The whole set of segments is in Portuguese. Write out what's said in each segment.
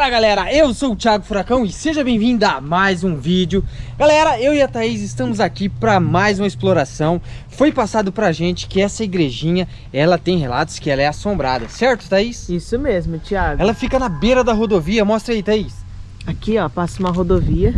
Fala galera, eu sou o Thiago Furacão e seja bem-vindo a mais um vídeo. Galera, eu e a Thaís estamos aqui para mais uma exploração. Foi passado pra gente que essa igrejinha, ela tem relatos que ela é assombrada, certo Thaís? Isso mesmo, Thiago. Ela fica na beira da rodovia, mostra aí Thaís. Aqui ó, passa uma rodovia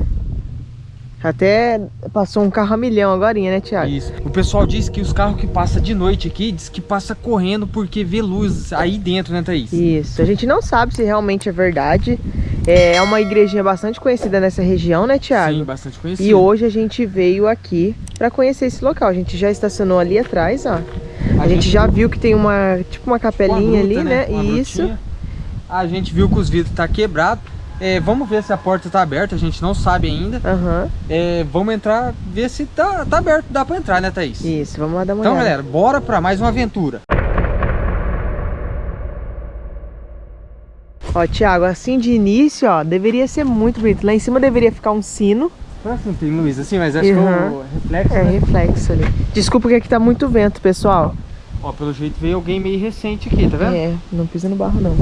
até passou um carro a milhão agora, né, Thiago? Isso. O pessoal diz que os carros que passam de noite aqui, diz que passa correndo porque vê luz aí dentro, né, Thaís? Isso. A gente não sabe se realmente é verdade. É uma igrejinha bastante conhecida nessa região, né, Thiago? Sim, bastante conhecida. E hoje a gente veio aqui para conhecer esse local. A gente já estacionou ali atrás, ó. A, a gente, gente, já viu que tem uma, tipo uma capelinha uma gruta, ali, né? né? Isso. Brutinha. A gente viu que os vidros tá quebrado. É, vamos ver se a porta tá aberta, a gente não sabe ainda. Uhum. É, vamos entrar, ver se tá, tá aberto, dá pra entrar, né, Thaís? Isso, vamos lá dar uma então, olhada. Então, galera, bora pra mais uma aventura. Ó, Thiago, assim de início, ó, deveria ser muito bonito. Lá em cima deveria ficar um sino. Parece não tem luz assim, mas acho uhum. que é o reflexo, É, né? reflexo ali. Desculpa que aqui tá muito vento, pessoal. Ó, pelo jeito veio alguém meio recente aqui, tá vendo? É, não pisa no barro não.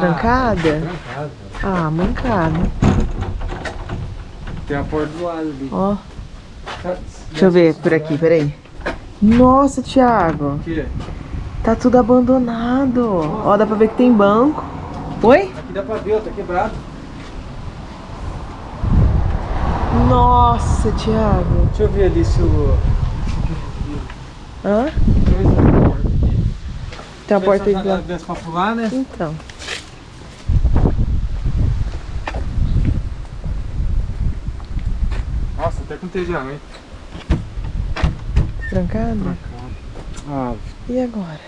Trancada? trancada. Ah, mancada. Tem a porta do lado ali. Ó. Deixa eu ver por aqui, peraí. Nossa, Thiago. O quê? Tá tudo abandonado. Nossa. Ó, dá pra ver que tem banco. Oi? Aqui dá pra ver, ó, tá quebrado. Nossa, Thiago. Deixa eu ver ali se o... Hã? Tem porta aqui. Tem a porta aí lá. Pra pular, né? Então. Nossa, até com entediamento. Trancado? Trancado. Ah. E agora?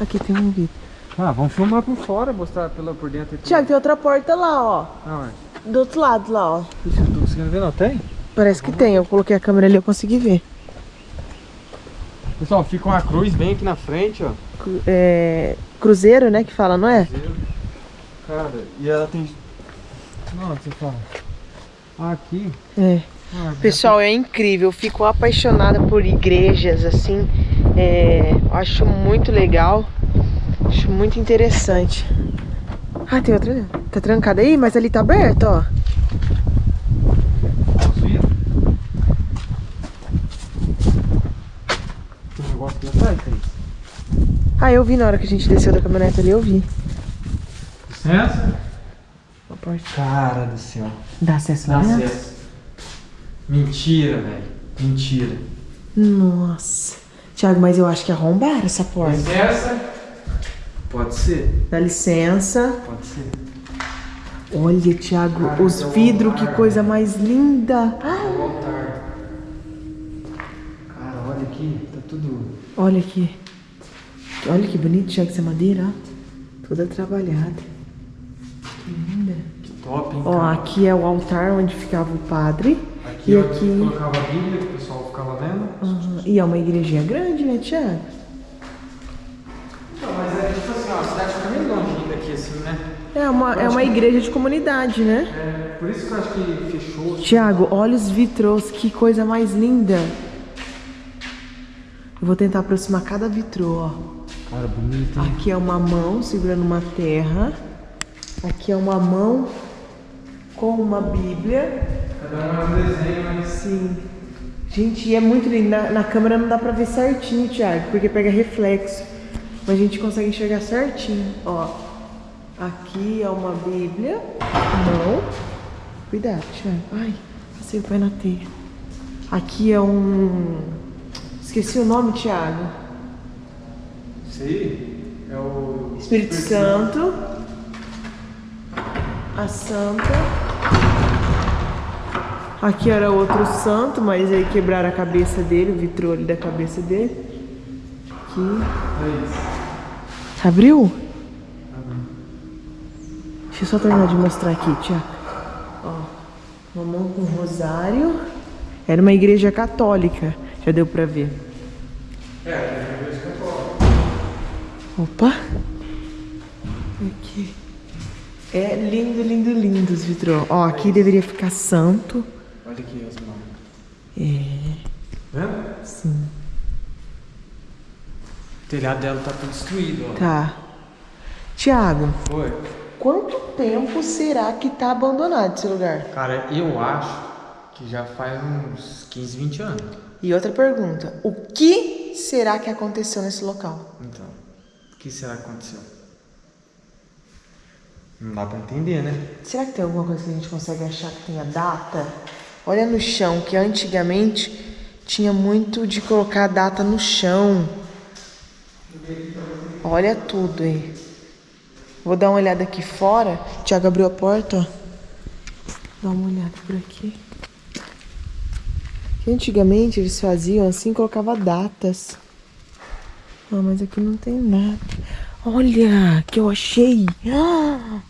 Aqui tem um vidro. Ah, vamos filmar por fora, mostrar pela, por dentro. Tiago, tem outra porta lá, ó. Ah, Do outro lado lá, ó. Ixi, não tô conseguindo ver não, tem? Parece que tem, eu coloquei a câmera ali, eu consegui ver. Pessoal, fica uma cruz bem aqui na frente, ó. É... Cruzeiro, né, que fala, não é? Cruzeiro. Cara, e ela tem... Não, você fala. Aqui. É. Ah, Pessoal, é incrível. Eu fico apaixonada por igrejas, assim. É... Acho muito legal. Acho muito interessante. Ah, tem outra ali. Tá trancada aí, mas ali tá aberto, ó. Tem um negócio aqui atrás, Thaís. Ah, eu vi na hora que a gente desceu da caminhonete ali, eu vi. Licença? Cara do céu. Dá acesso Dá lá dentro? acesso. Mentira, velho. Mentira. Nossa. Tiago, mas eu acho que arrombaram essa porta. Licença? Pode ser. Dá licença. Pode ser. Olha, Tiago, Cara, os vidros, que coisa mais linda. É o altar. Cara, olha aqui. Tá tudo... Olha aqui. Olha que bonito, Tiago, essa madeira, ó. Toda trabalhada. Que linda. Que top, hein, Ó, cara? aqui é o altar onde ficava o padre. Aqui, e aqui... colocava a Bíblia, que o pessoal ficava vendo. Aham, E é uma igrejinha grande, né, Tiago? Não, mas é tipo assim, ó, a cidade fica meio longe daqui, assim, né? É uma, é uma igreja de comunidade, né? É, por isso que eu acho que fechou. assim. Tiago, olha os vitrôs, que coisa mais linda. Eu vou tentar aproximar cada vitrô, ó. Cara, bonito, hein? Aqui é uma mão segurando uma terra. Aqui é uma mão com uma Bíblia. É um desenho. Sim. Gente, é muito lindo. Na, na câmera não dá pra ver certinho, Thiago, porque pega reflexo. Mas a gente consegue enxergar certinho. Ó, aqui é uma Bíblia. Não. Cuidado, Thiago. Ai, passei o pé na teia. Aqui é um... Esqueci o nome, Thiago. Aí é o... Espírito Santo. A Santa. Aqui era outro santo, mas aí quebraram a cabeça dele, o vitrô ali da cabeça dele. Aqui. É. Abriu? Deixa eu só terminar de mostrar aqui, Tiago. Ó, uma mão com rosário. Era uma igreja católica, já deu pra ver. É, é a igreja católica. Opa! Aqui. É lindo, lindo, lindo os vitrô. Ó, aqui deveria ficar santo. Olha aqui as mãos. É. Vendo? Sim. O telhado dela tá tudo destruído, ó. Tá. Tiago, Foi. quanto tempo será que tá abandonado esse lugar? Cara, eu acho que já faz uns 15, 20 anos. E outra pergunta: o que será que aconteceu nesse local? Então, o que será que aconteceu? Não dá pra entender, né? Será que tem alguma coisa que a gente consegue achar que tenha data? Olha no chão, que antigamente tinha muito de colocar a data no chão. Olha tudo aí. Vou dar uma olhada aqui fora. Tiago abriu a porta, ó. Dá uma olhada por aqui. Que antigamente eles faziam assim, colocava datas. Ah, mas aqui não tem nada. Olha, que eu achei. Ah!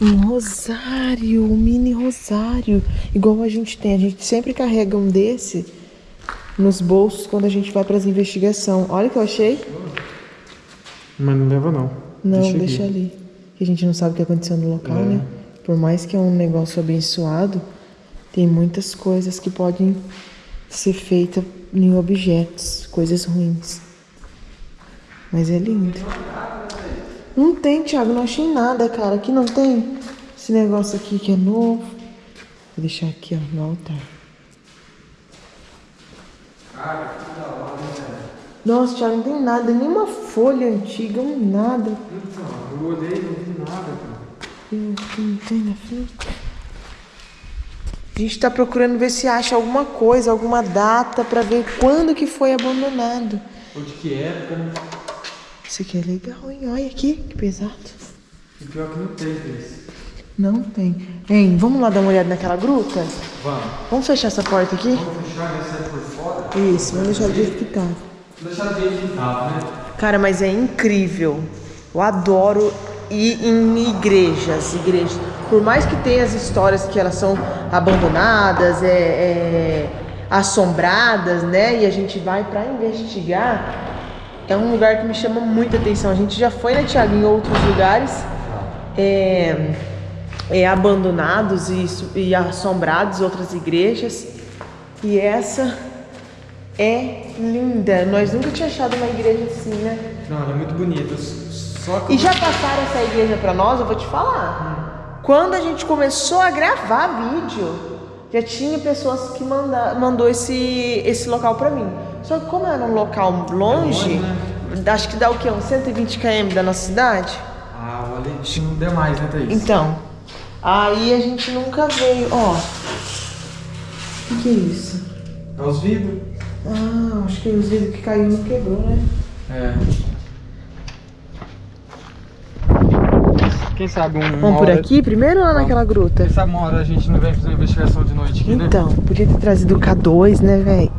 Um rosário, um mini rosário. Igual a gente tem. A gente sempre carrega um desse nos bolsos quando a gente vai para as investigações. Olha o que eu achei. Mas não leva não. Não, deixa, ali. Que a gente não sabe o que aconteceu no local, É. né? Por mais que é um negócio abençoado, tem muitas coisas que podem ser feitas em objetos, coisas ruins. Mas é lindo. Não tem, Thiago, não achei nada, cara. Aqui não tem esse negócio aqui que é novo. Vou deixar aqui, ó, no altar. Nossa, Thiago, não tem nada, nenhuma folha antiga, um nada. Eu olhei não vi nada, cara. Aqui, não tem na frente. A gente tá procurando ver se acha alguma coisa, alguma data pra ver quando que foi abandonado. Ou de que época, né? Isso aqui é legal, hein? Olha aqui, que pesado. E pior que não tem desse. Não tem. Hein, vamos lá dar uma olhada naquela gruta? Vamos. Vamos fechar essa porta aqui? Vamos fechar e sair por fora? Isso, vamos deixar do jeito que tá. Vou deixar do jeito que tava, né? Cara, mas é incrível. Eu adoro ir em igrejas, igrejas. Por mais que tenha as histórias que elas são abandonadas, é, é, assombradas, né? E a gente vai pra investigar. É um lugar que me chama muita atenção. A gente já foi, né, Thiago, em outros lugares é, é, abandonados e, e assombrados, outras igrejas. E essa é linda. Nós nunca tínhamos achado uma igreja assim, né? Não, ela é muito bonita. Só que E já passaram essa igreja pra nós, eu vou te falar. Quando a gente começou a gravar vídeo, já tinha pessoas que manda, mandou esse, esse local pra mim. Só que como era um local longe, acho que dá o quê? Uns 120 km da nossa cidade? Ah, o Aletinho não der mais, né, Thaís? Então, aí a gente nunca veio. Ó, o que, que é isso? É os vidros. Ah, acho que os vidros que caiu não quebrou, né? É. Quem sabe um. Vamos por hora- aqui primeiro ou lá naquela gruta? Quem sabe uma hora a gente não vem fazer uma investigação de noite aqui, né? Então, podia ter trazido o K2, né, velho?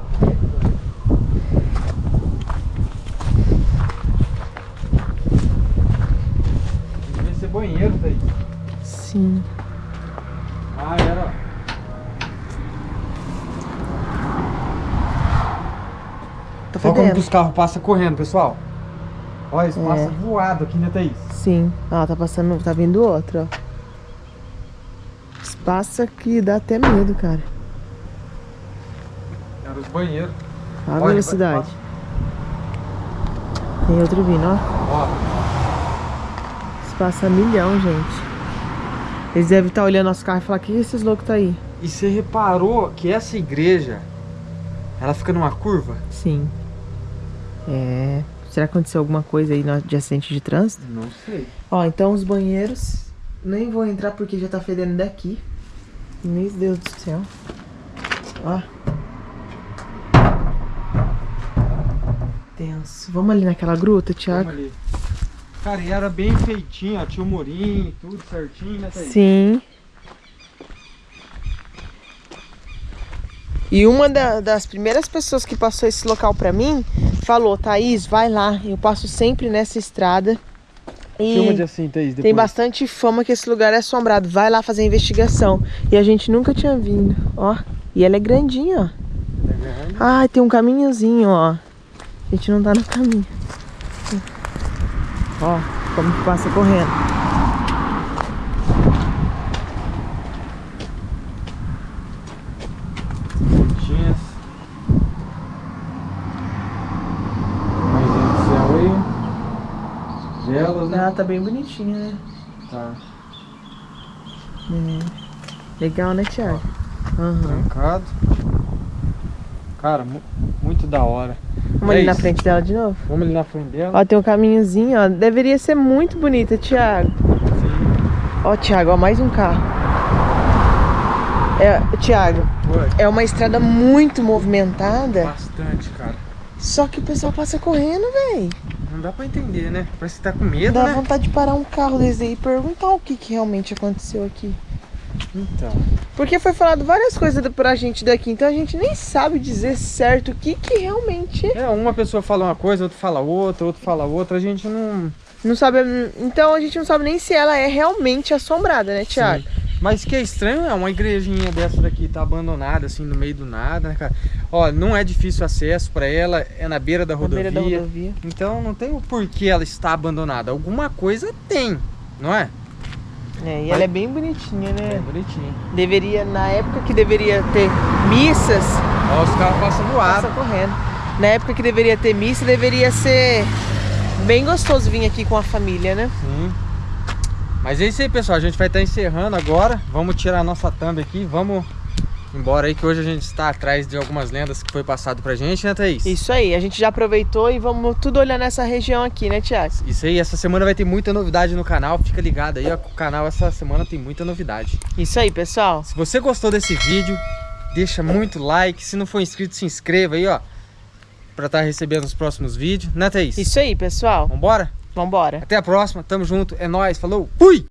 Devia ser banheiro, Thaís. Sim. Ah, era. Tá Olha como que os carros passam correndo, pessoal. Olha, eles É. passam voado aqui, né, Thaís? Sim. Ó, tá passando, tá vindo outro, ó. Que dá até medo, cara. Era os banheiros. Olha a velocidade. Tem outro vindo, ó. Ó, Eles passam milhão, gente. Eles devem estar olhando nosso carro e falar, que esses loucos tá aí? e você reparou que essa igreja, ela fica numa curva? Sim. É. Será que aconteceu alguma coisa aí no- de acidente de trânsito? Não sei. Ó, então os banheiros. Nem vou entrar porque já tá fedendo daqui. Meu Deus do céu. Ó. Tenso. Vamos ali naquela gruta, Thiago? Vamos ali. Cara, e era bem feitinho, ó. Tinha o murinho, tudo certinho, né, Thaís? Sim. E uma da- das primeiras pessoas que passou esse local pra mim falou: Thaís, vai lá. Eu passo sempre nessa estrada. E Filma de assim, Thaís, depois. tem bastante fama que esse lugar é assombrado. Vai lá fazer a investigação. E a gente nunca tinha vindo. Ó. E ela é grandinha, ó. Tá vendo? Ah, tem um caminhozinho, ó. A gente não tá no caminho. Ó, como que passa correndo. Tinha. Velas, né? Ela tá bem bonitinha, né? Tá É. Legal, né, Thiago? Aham. trancado. Cara, mu- muito da hora. Vamos É ali na isso. frente dela de novo? Vamos ali na frente dela. Ó, tem um caminhozinho, ó. Deveria ser muito bonita, Thiago. Sim. Ó, Thiago, ó, mais um carro. É, Thiago, Foi. é uma estrada muito movimentada, Bastante, cara. só que o pessoal passa correndo, véi. Não dá pra entender, né? Parece que tá com medo, Dá né? vontade de parar um carro desse aí e perguntar o que, que realmente aconteceu aqui. Então. Porque foi falado várias coisas pra gente daqui, então a gente nem sabe dizer certo o que, que realmente É, uma pessoa fala uma coisa, outra fala outra, outro fala outra, a gente não. não sabe. Então a gente não sabe nem se ela é realmente assombrada, né, Thiago? Mas que é estranho é uma igrejinha dessa daqui tá abandonada assim no meio do nada, né, cara? Ó, não é difícil acesso pra ela, é na beira da Na rodovia. beira da rodovia. Então não tem o porquê ela estar abandonada. Alguma coisa tem, não é? É, e Mas- ela é bem bonitinha, né? bonitinho. Deveria, na época que deveria ter missas, Ó, os carros passam no ar. passa correndo. Na época que deveria ter missa, deveria ser bem gostoso vir aqui com a família, né? Sim. Mas é isso aí, pessoal. A gente vai estar encerrando agora. Vamos tirar a nossa thumb aqui. Vamos embora aí, que hoje a gente está atrás de algumas lendas que foi passado pra gente, né, Thaís? Isso aí, a gente já aproveitou e vamos tudo olhar nessa região aqui, né, Thiago? Isso aí, essa semana vai ter muita novidade no canal. Fica ligado aí, ó. O canal essa semana tem muita novidade. Isso aí, pessoal. Se você gostou desse vídeo, deixa muito like. Se não for inscrito, se inscreva aí, ó. Pra estar recebendo os próximos vídeos, né, Thaís? Isso aí, pessoal. Vambora? Vambora. Até a próxima, tamo junto, é nóis, falou, fui!